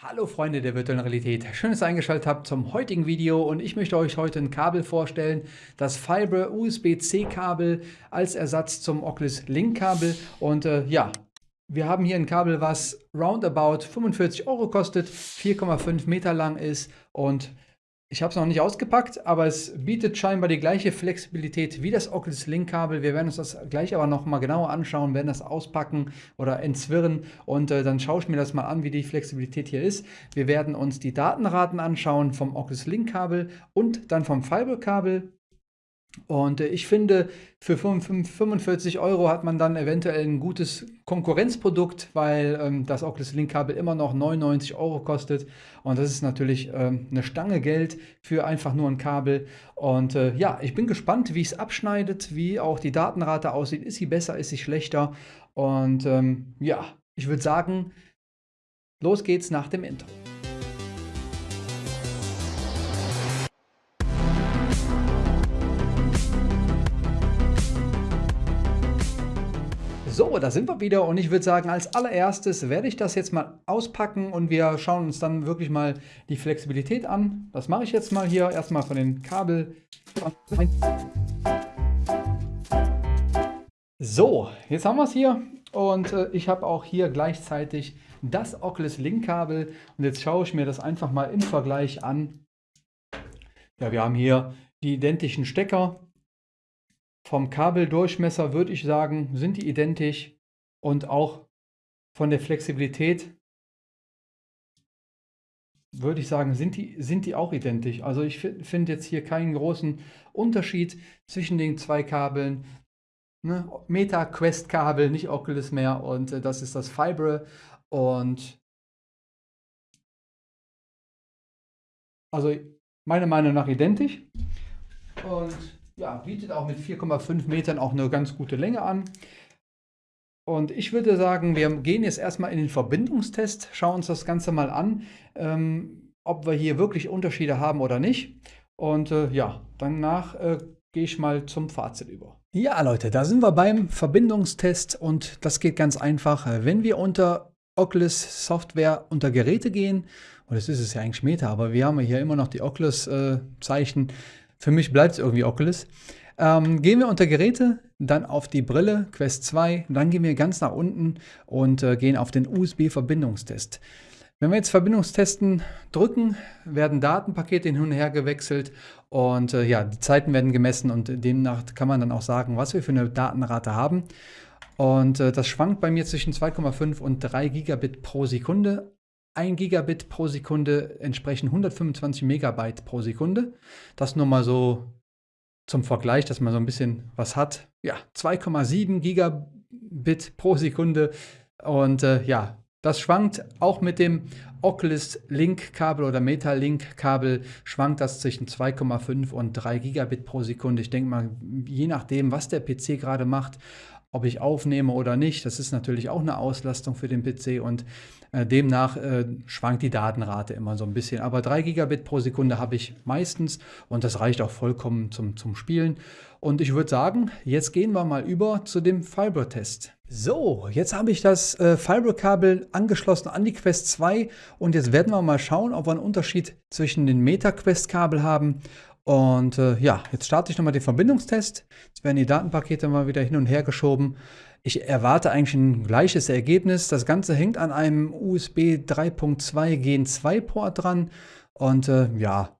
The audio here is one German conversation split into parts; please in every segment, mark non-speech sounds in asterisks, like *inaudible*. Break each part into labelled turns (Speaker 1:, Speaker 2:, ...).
Speaker 1: Hallo Freunde der virtuellen Realität, schön, dass ihr eingeschaltet habt zum heutigen Video und ich möchte euch heute ein Kabel vorstellen, das Fiber USB-C Kabel als Ersatz zum Oculus Link Kabel. Und äh, ja, wir haben hier ein Kabel, was roundabout 45 Euro kostet, 4,5 Meter lang ist und ich habe es noch nicht ausgepackt, aber es bietet scheinbar die gleiche Flexibilität wie das Oculus Link Kabel. Wir werden uns das gleich aber noch mal genauer anschauen, werden das auspacken oder entzwirren und äh, dann schaue ich mir das mal an, wie die Flexibilität hier ist. Wir werden uns die Datenraten anschauen vom Oculus Link Kabel und dann vom Fiber Kabel und äh, ich finde, für 45 Euro hat man dann eventuell ein gutes Konkurrenzprodukt, weil ähm, das Oculus Link Kabel immer noch 99 Euro kostet. Und das ist natürlich ähm, eine Stange Geld für einfach nur ein Kabel. Und äh, ja, ich bin gespannt, wie es abschneidet, wie auch die Datenrate aussieht. Ist sie besser, ist sie schlechter? Und ähm, ja, ich würde sagen, los geht's nach dem Intro. Da sind wir wieder und ich würde sagen, als allererstes werde ich das jetzt mal auspacken und wir schauen uns dann wirklich mal die Flexibilität an. Das mache ich jetzt mal hier erstmal von den Kabel. So, jetzt haben wir es hier und äh, ich habe auch hier gleichzeitig das Oculus Link Kabel und jetzt schaue ich mir das einfach mal im Vergleich an. Ja, wir haben hier die identischen Stecker vom Kabeldurchmesser würde ich sagen, sind die identisch und auch von der Flexibilität würde ich sagen, sind die, sind die auch identisch. Also ich finde jetzt hier keinen großen Unterschied zwischen den zwei Kabeln. Ne? Meta Quest Kabel, nicht Oculus mehr und äh, das ist das Fibre und also meiner Meinung nach identisch. Und ja, bietet auch mit 4,5 Metern auch eine ganz gute Länge an. Und ich würde sagen, wir gehen jetzt erstmal in den Verbindungstest, schauen uns das Ganze mal an, ähm, ob wir hier wirklich Unterschiede haben oder nicht. Und äh, ja, danach äh, gehe ich mal zum Fazit über. Ja, Leute, da sind wir beim Verbindungstest und das geht ganz einfach. Wenn wir unter Oculus Software unter Geräte gehen, und das ist es ja eigentlich Meta, aber wir haben hier immer noch die Oculus-Zeichen, äh, für mich bleibt es irgendwie Oculus. Ähm, gehen wir unter Geräte, dann auf die Brille, Quest 2, dann gehen wir ganz nach unten und äh, gehen auf den USB-Verbindungstest. Wenn wir jetzt Verbindungstesten drücken, werden Datenpakete hin und her gewechselt und äh, ja, die Zeiten werden gemessen und demnach kann man dann auch sagen, was wir für eine Datenrate haben. Und äh, das schwankt bei mir zwischen 2,5 und 3 Gigabit pro Sekunde. 1 Gigabit pro Sekunde entsprechen 125 Megabyte pro Sekunde. Das nur mal so zum Vergleich, dass man so ein bisschen was hat. Ja, 2,7 Gigabit pro Sekunde. Und äh, ja, das schwankt auch mit dem Oculus Link Kabel oder Meta Link Kabel schwankt das zwischen 2,5 und 3 Gigabit pro Sekunde. Ich denke mal, je nachdem, was der PC gerade macht, ob ich aufnehme oder nicht, das ist natürlich auch eine Auslastung für den PC und äh, demnach äh, schwankt die Datenrate immer so ein bisschen. Aber 3 Gigabit pro Sekunde habe ich meistens und das reicht auch vollkommen zum, zum Spielen. Und ich würde sagen, jetzt gehen wir mal über zu dem Fiber-Test. So, jetzt habe ich das äh, Fiber-Kabel angeschlossen an die Quest 2 und jetzt werden wir mal schauen, ob wir einen Unterschied zwischen den Meta-Quest-Kabel haben und äh, ja, jetzt starte ich nochmal den Verbindungstest. Jetzt werden die Datenpakete mal wieder hin und her geschoben. Ich erwarte eigentlich ein gleiches Ergebnis. Das Ganze hängt an einem USB 3.2 Gen 2 Port dran. Und äh, ja,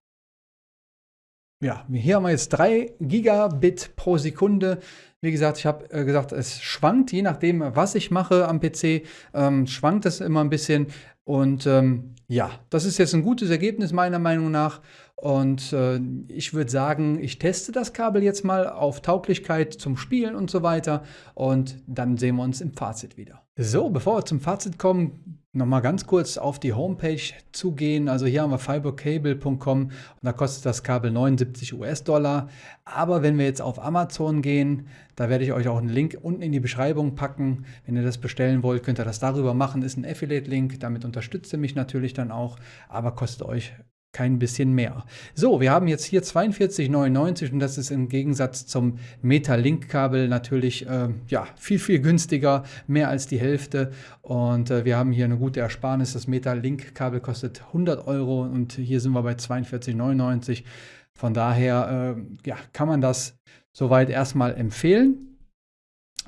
Speaker 1: ja, hier haben wir jetzt 3 Gigabit pro Sekunde. Wie gesagt, ich habe äh, gesagt, es schwankt, je nachdem, was ich mache am PC, ähm, schwankt es immer ein bisschen. Und ähm, ja, das ist jetzt ein gutes Ergebnis meiner Meinung nach. Und äh, ich würde sagen, ich teste das Kabel jetzt mal auf Tauglichkeit zum Spielen und so weiter. Und dann sehen wir uns im Fazit wieder. So, bevor wir zum Fazit kommen, nochmal ganz kurz auf die Homepage zugehen. Also hier haben wir fibercable.com und da kostet das Kabel 79 US-Dollar. Aber wenn wir jetzt auf Amazon gehen, da werde ich euch auch einen Link unten in die Beschreibung packen. Wenn ihr das bestellen wollt, könnt ihr das darüber machen. Ist ein Affiliate-Link, damit unterstützt ihr mich natürlich dann auch, aber kostet euch kein bisschen mehr. So, wir haben jetzt hier 42,99 und das ist im Gegensatz zum Meta-Link-Kabel natürlich äh, ja, viel, viel günstiger, mehr als die Hälfte. Und äh, wir haben hier eine gute Ersparnis. Das Meta-Link-Kabel kostet 100 Euro und hier sind wir bei 42,99. Von daher äh, ja, kann man das soweit erstmal empfehlen.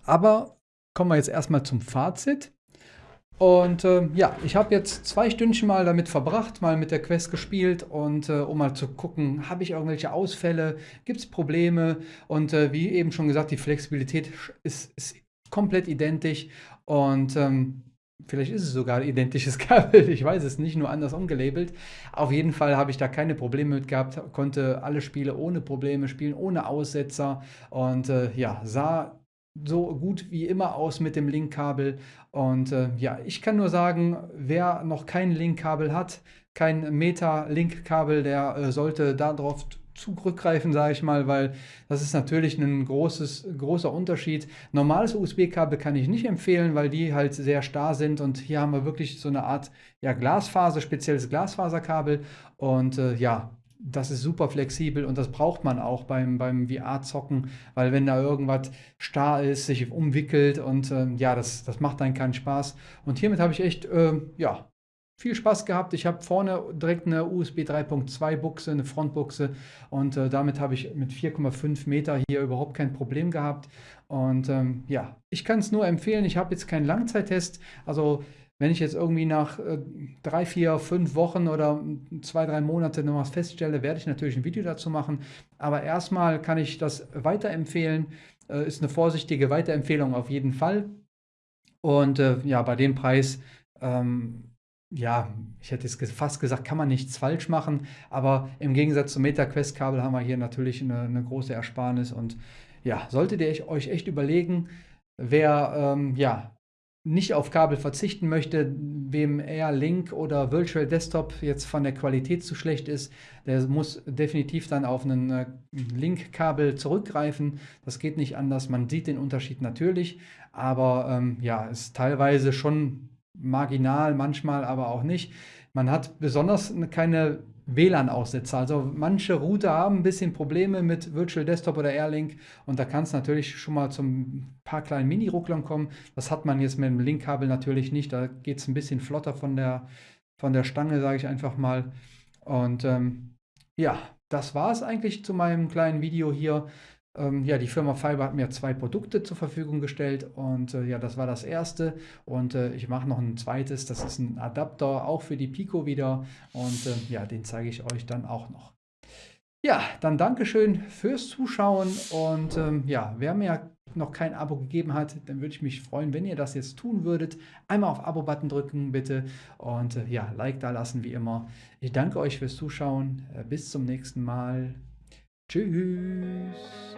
Speaker 1: Aber kommen wir jetzt erstmal zum Fazit. Und äh, ja, ich habe jetzt zwei Stündchen mal damit verbracht, mal mit der Quest gespielt und äh, um mal zu gucken, habe ich irgendwelche Ausfälle, gibt es Probleme und äh, wie eben schon gesagt, die Flexibilität ist, ist komplett identisch und ähm, vielleicht ist es sogar identisches *laughs* Kabel, ich weiß es nicht, nur anders umgelabelt. Auf jeden Fall habe ich da keine Probleme mit gehabt, konnte alle Spiele ohne Probleme spielen, ohne Aussetzer und äh, ja, sah so gut wie immer aus mit dem Linkkabel. Und äh, ja, ich kann nur sagen, wer noch kein Linkkabel hat, kein Meta-Linkkabel, der äh, sollte darauf zurückgreifen, sage ich mal, weil das ist natürlich ein großes, großer Unterschied. Normales USB-Kabel kann ich nicht empfehlen, weil die halt sehr starr sind und hier haben wir wirklich so eine Art ja, Glasfaser, spezielles Glasfaserkabel und äh, ja, das ist super flexibel und das braucht man auch beim, beim VR-Zocken, weil wenn da irgendwas starr ist, sich umwickelt und äh, ja, das, das macht dann keinen Spaß. Und hiermit habe ich echt, äh, ja, viel Spaß gehabt. Ich habe vorne direkt eine USB 3.2 Buchse, eine Frontbuchse und äh, damit habe ich mit 4,5 Meter hier überhaupt kein Problem gehabt. Und ähm, ja, ich kann es nur empfehlen. Ich habe jetzt keinen Langzeittest, also wenn ich jetzt irgendwie nach äh, drei, vier, fünf Wochen oder zwei, drei Monate noch was feststelle, werde ich natürlich ein Video dazu machen. Aber erstmal kann ich das weiterempfehlen. Äh, ist eine vorsichtige Weiterempfehlung auf jeden Fall. Und äh, ja, bei dem Preis, ähm, ja, ich hätte jetzt fast gesagt, kann man nichts falsch machen. Aber im Gegensatz zum MetaQuest-Kabel haben wir hier natürlich eine, eine große Ersparnis. Und ja, solltet ihr euch echt überlegen, wer ähm, ja, nicht auf Kabel verzichten möchte, wem eher Link oder Virtual Desktop jetzt von der Qualität zu schlecht ist, der muss definitiv dann auf einen äh, Link-Kabel zurückgreifen. Das geht nicht anders. Man sieht den Unterschied natürlich, aber ähm, ja, ist teilweise schon marginal, manchmal aber auch nicht. Man hat besonders keine WLAN-Aussetzer. Also manche Router haben ein bisschen Probleme mit Virtual Desktop oder Airlink und da kann es natürlich schon mal zum paar kleinen Mini-Rucklern kommen. Das hat man jetzt mit dem Link-Kabel natürlich nicht. Da geht es ein bisschen flotter von der, von der Stange, sage ich einfach mal. Und ähm, ja, das war es eigentlich zu meinem kleinen Video hier. Ähm, ja, die Firma Fiber hat mir zwei Produkte zur Verfügung gestellt und äh, ja, das war das erste und äh, ich mache noch ein zweites, das ist ein Adapter auch für die Pico wieder und äh, ja, den zeige ich euch dann auch noch. Ja, dann Dankeschön fürs Zuschauen und ähm, ja, wer mir noch kein Abo gegeben hat, dann würde ich mich freuen, wenn ihr das jetzt tun würdet. Einmal auf Abo-Button drücken bitte und äh, ja, Like da lassen wie immer. Ich danke euch fürs Zuschauen. Äh, bis zum nächsten Mal. Tschüss.